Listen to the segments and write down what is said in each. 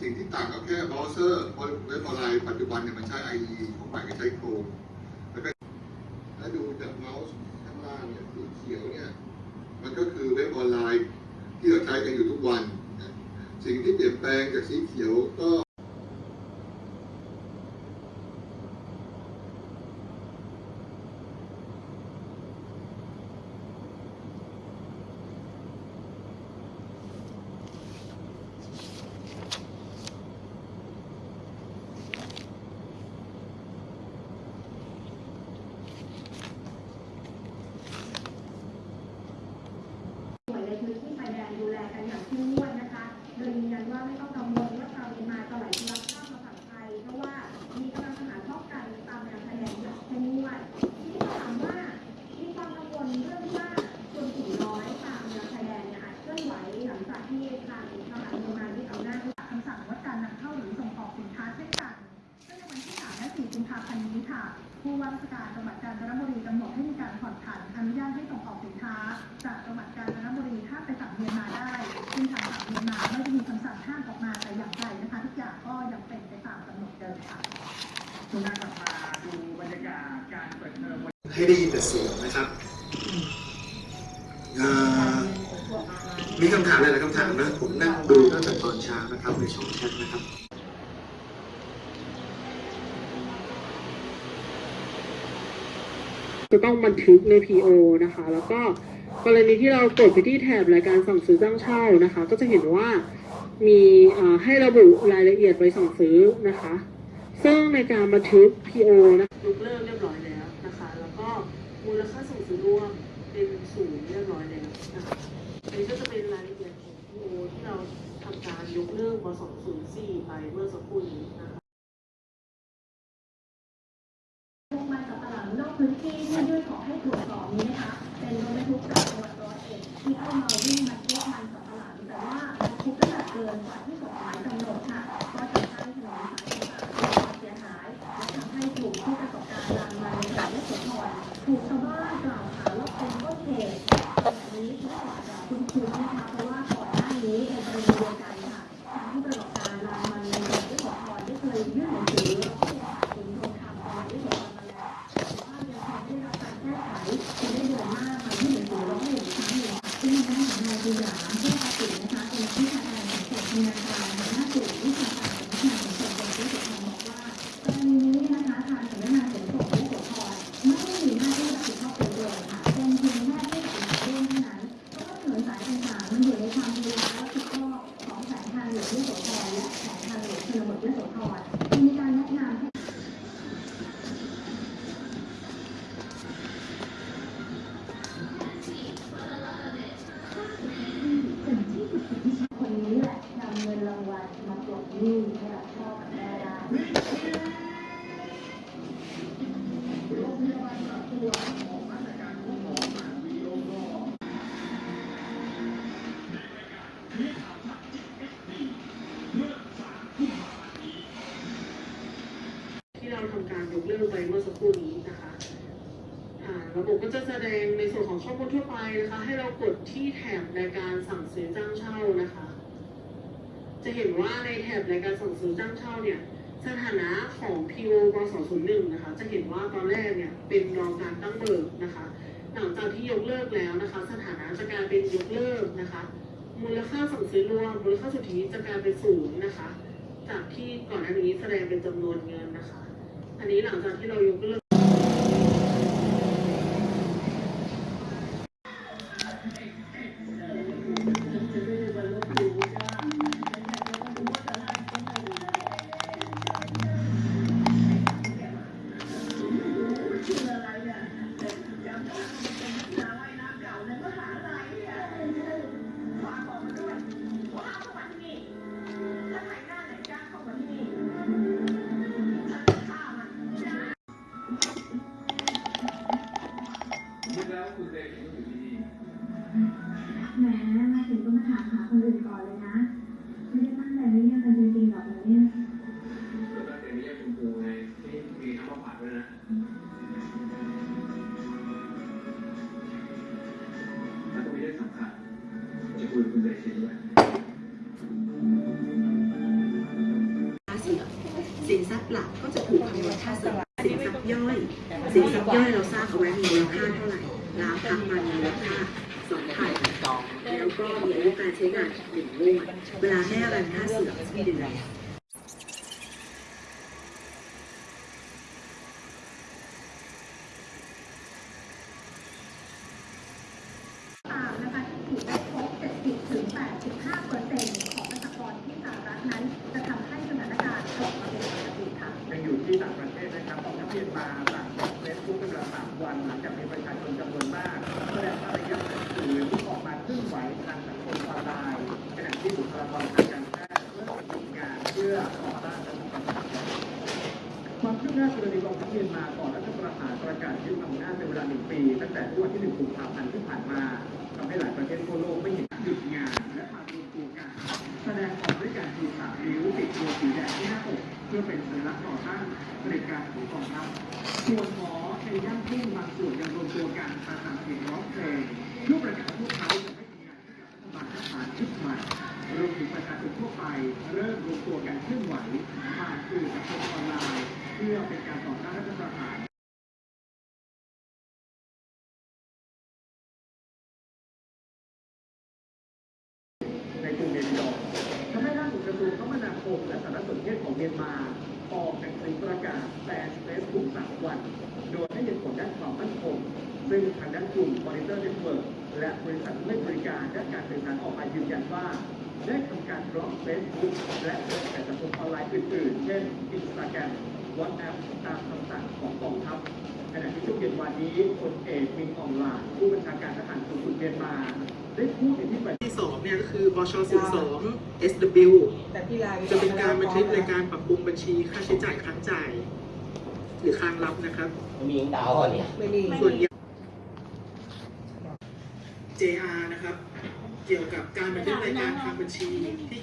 สิ่งที่ต่างก็แค่เบราว์เซอร์เพราะเว็บออนไลน์ปัจจุบันเนี่ยมันใช้ IE ของใหม่ก็ใช้โครมแล้วก็และดูจากเมาส์ข้างล่างเนี่ยสีเขียวเนี่ยมันก็คือเว็บออนไลน์ที่เราใช้กันอยู่ทุกวัน สิ่งที่เปลี่ยนแปลงจากสีเขียวก็ หน่วยในพื้นที่ชายแดนดูแลกันอย่างเข้มงวดนะคะ โดยยืนยันว่าไม่ต้องกังวลว่าชาวเมียนมาจะไหลทะลักข้ามมาฝั่งไทย เพราะว่ามีกำลังทหารป้องกันตามแนวชายแดนอย่างเข้มงวดทีนี้ถามว่ามีความกังวลเรื่องว่าชนกลุ่มน้อยตามแนวชายแดนเนี่ยอาจเคลื่อนไหวหลังจากที่ทางทหารเมียนมายึดอำนาจคำสั่งงดการนำเข้าหรือส่งออกสินค้าเช่นกัน ซึ่งในวันที่3และ4กุมภาพันธ์นี้ค่ะ ผู้ว่าราชการจังหวัดกาญจนบุรีกำหนดให้มีการผ่อนผันอนุญาตให้ส่งออกสินค้า จากจังหวัดกาญจนบุรีข้ามไปฝั่งเมียนมาได้ ซึ่งทางฝั่งเมียนมาไม่ได้มีคำสั่งห้ามออกมาแต่อย่างใดนะคะ ทุกอย่างก็ยังเป็นไปตามกำหนดเดิมค่ะ ช่วงหน้ากลับมาดูบรรยากาศการเปิดเทอมวัน ให้ได้ยินแต่เสียงนะครับเอ่อมีคำถามหลายๆคำถามนะ ผมนั่งดูตั้งแต่ตอนเช้านะครับในช่องแชทนะครับจะต้องบันทึกใน PO นะคะ แล้วก็กรณีที่เรากดไปที่แถบรายการสั่งซื้อจ้างเช่านะคะ ก็จะเห็นว่ามีเอ่อให้ระบุรายละเอียดใบสั่งซื้อนะคะ ซึ่งในการบันทึก PO นะคะยกเลิกเรียบร้อยแล้วนะคะ แล้วก็มูลค่าส่งซื้อร่วมเป็นศูนย์เรียบร้อยแล้วนะคะอันนี้ก็จะเป็นรายละเอียดของ PO ที่เราทำการยกเลิกบ204 ไปเมื่อสักครู่นี้นะคะ คนนี้แหละนำเงินรางวัลมาปลดหนี้ให้กับพ่อกับแม่ได้ ที่เราทำการยกเลิกไปเมื่อสักครู่นี้นะคะอ่าระบบก็จะแสดงในส่วนของข้อมูลทั่วไปนะคะ ให้เรากดที่แถบในการสั่งซื้อจ้างเช่านะคะ จะเห็น ว่าในแถบในการส่งซื้อจ้างเช่าเนี่ยสถานะของ PO กส01นะคะ จะเห็นว่าตอนแรกเนี่ยเป็นรองการตั้งเบิกนะคะ หลังจากที่ยกเลิกแล้วนะคะ สถานะจะกลายเป็นยกเลิกนะคะ มูลค่าสั่งซื้อรวมมูลค่าสุทธิจะกลายเป็นศูนย์นะคะ จากที่ก่อนหน้านี้แสดงเป็นจำนวนเงินนะคะ อันนี้หลังจากที่เรายกเลิก ราสร้างเอาไว้มีมูลค่าเท่าไหร่ล้างพักมันมีมูลค่าสองพันแล้วก็มีอายุการใช้งานหนึ่งงวดเวลาให้อะไรค่าเสื่อมเดือน ตามนะคะที่ถือได้ครบ70ถึง85เปอร์เซ็นต์ของประชากรที่สหรัฐนั้น จะทำให้สถานการณ์กลับมาเป็นปกติค่ะ ยังอยู่ที่ต่างประเทศนะครับกองทัพเมียนมาสั่งปิดเฟซบุ๊กเป็นเวลาสามวันหลังจากมีประชาชนจำนวนมากแสดงอารยะขัดขืนที่ออกมาเคลื่อนไหวทางสังคมออนไลน์ขณะที่บุคลากรทางการแพทย์เริ่มทำงานเพื่อต่อต้านความคืบหน้ากรณีกองทัพเมียนมาก่อนรัฐประหารประกาศยึดอำนาจเป็นเวลาหนึ่งปี ตั้งแต่วันที่หนึ่งกุมภาพันธ์ที่ผ่านมาทำให้หลายประเทศทั่วโลกไม่เห็นหยุดงานและมารวมตัวกันแสดงออกด้วยการชูสามนิ้วติดตัวสีแดงที่หน้าอกเพื่อเป็นสัญลักษณ์ต่อต้านเผด็จการของกองทัพส่วนหมอในย่านทุ่งบางส่วนยังรวมตัวกันประสานเสียงร้องเพลงเพื่อประกาศพวกเขาจะไม่ทำงานให้กับรัฐบาลทหารชุดใหม่ รวมถึงประชาชนทั่วไป เริ่มรวมตัวกันเคลื่อนไหวผ่านสื่อสังคมออนไลน์ เพื่อเป็นการต่อต้านรัฐประหารในกรุงเนปิดอว์ทำให้ล่าสุดกระทรวงคมนาคมและสารสนเทศของเมียนมาออกหนังสือประกาศแบนเฟซบุ๊กสามวัน โดยให้เหตุผลด้านความมั่นคง ซึ่งทางด้านกลุ่ม Monitor Network และบริษัทผู้ให้บริการด้านการสื่อสารออกมายืนยันว่า ได้ทำการบล็อกเฟซบุ๊กและเว็บไซต์สังคมออนไลน์อื่นๆ เช่น Instagram WhatsApp ตามคำสั่งของกองทัพขณะที่ช่วงเย็นวันนี้พลเอกมินอ่องหล่ายผู้บัญชาการทหารสูงสุดเมียนมา ได้พูดในที่ประชุมที่สองเนี่ยก็คือบช02 SW จะเป็นการบันทึกในการปรับปรุงบัญชีค่าใช้จ่ายค้างจ่าย หรือค้างรับนะครับมียิงดาวเหรอเนี่ยส่วนใหญ่ JR นะครับ เกี่ยวกับการบันทึกรายการทางบัญชีที่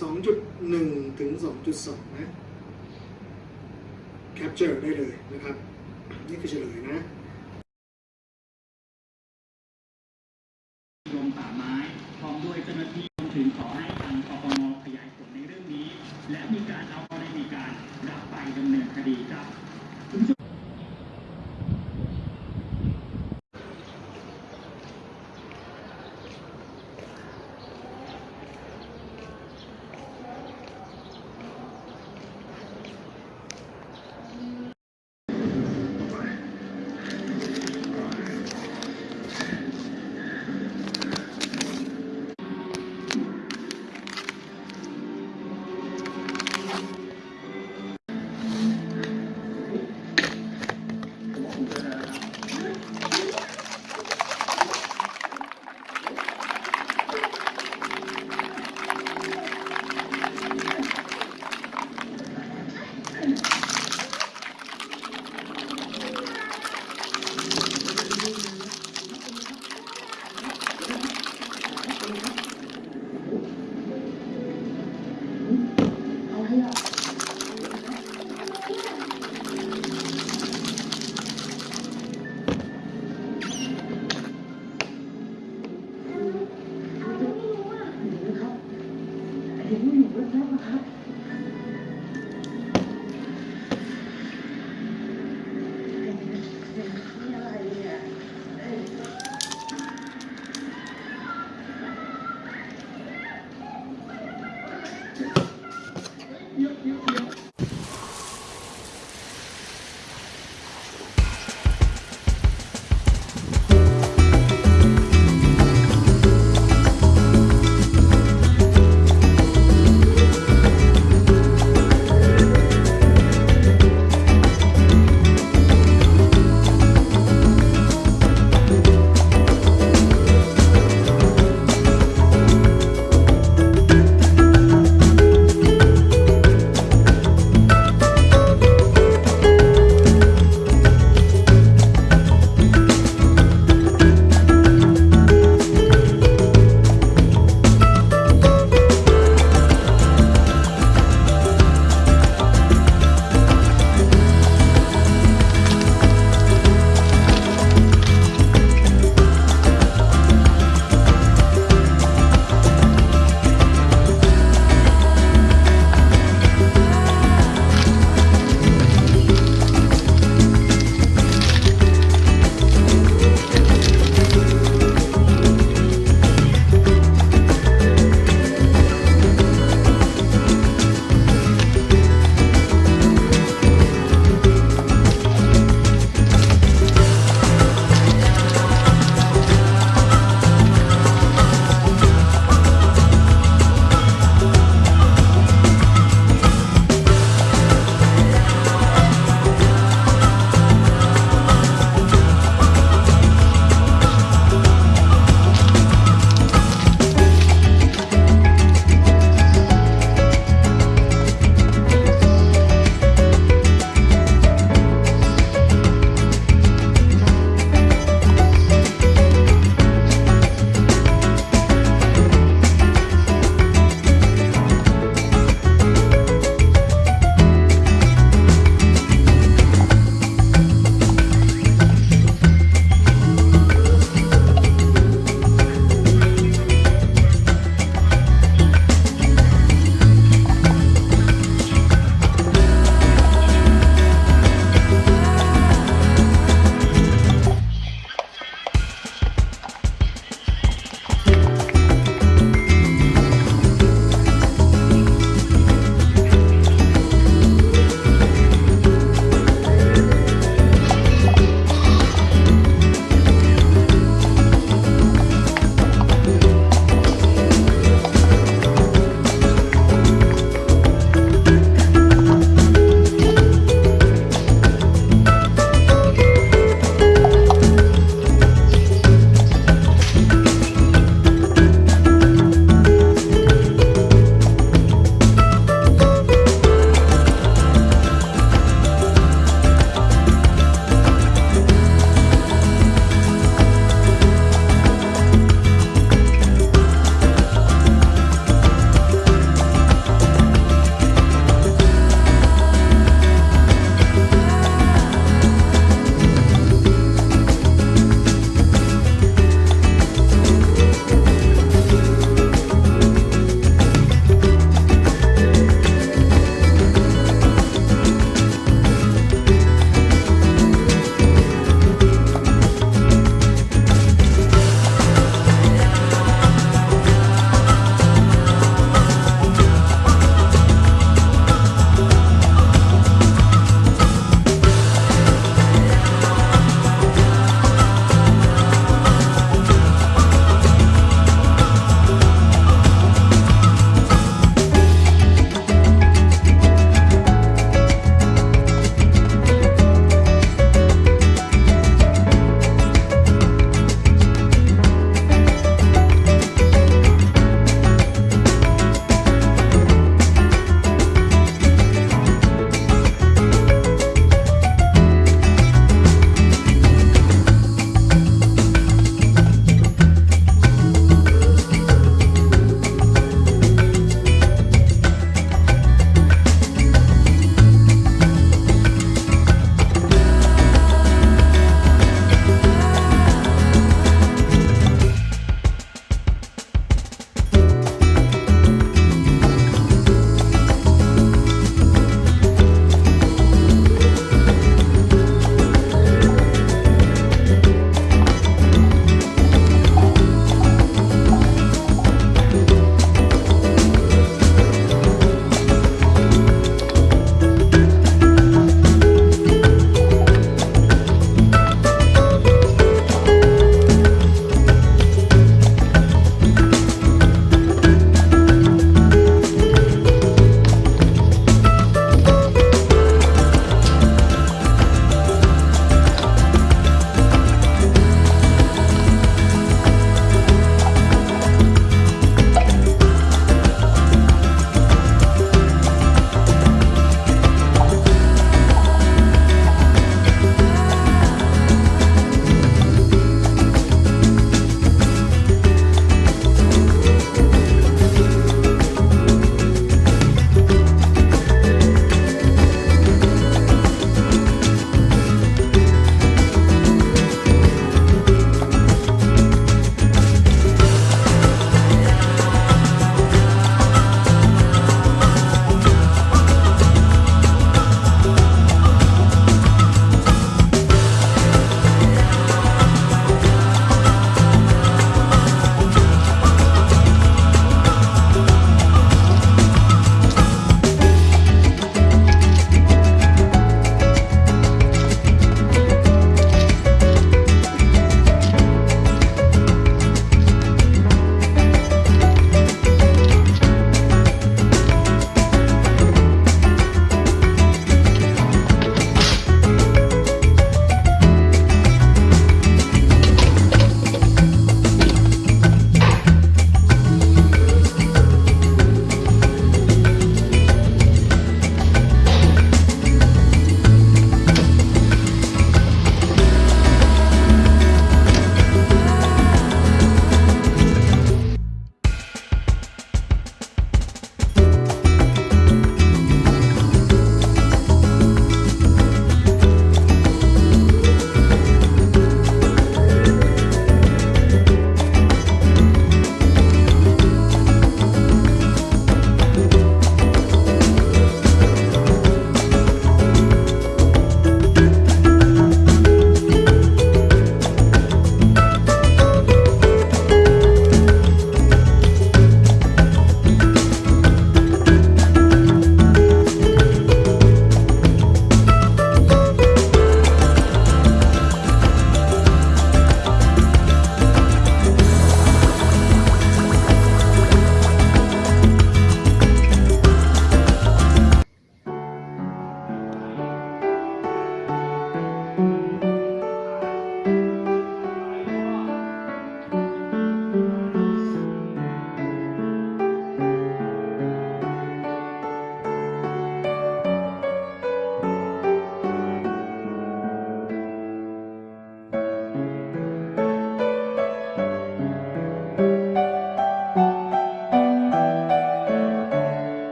2.1 ถึง 2.2 นะ capture ได้เลยนะครับ นี่คือเฉลยนะ